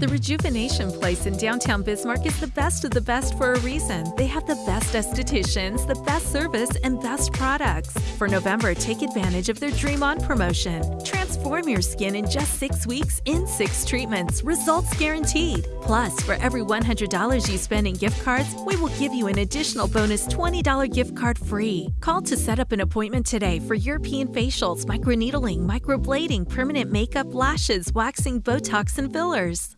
The Rejuvenation Place in downtown Bismarck is the best of the best for a reason. They have the best estheticians, the best service, and best products. For November, take advantage of their Dream On promotion. Transform your skin in just six weeks in six treatments. Results guaranteed. Plus, for every $100 you spend in gift cards, we will give you an additional bonus $20 gift card free. Call to set up an appointment today for European facials, microneedling, microblading, permanent makeup, lashes, waxing, Botox, and fillers.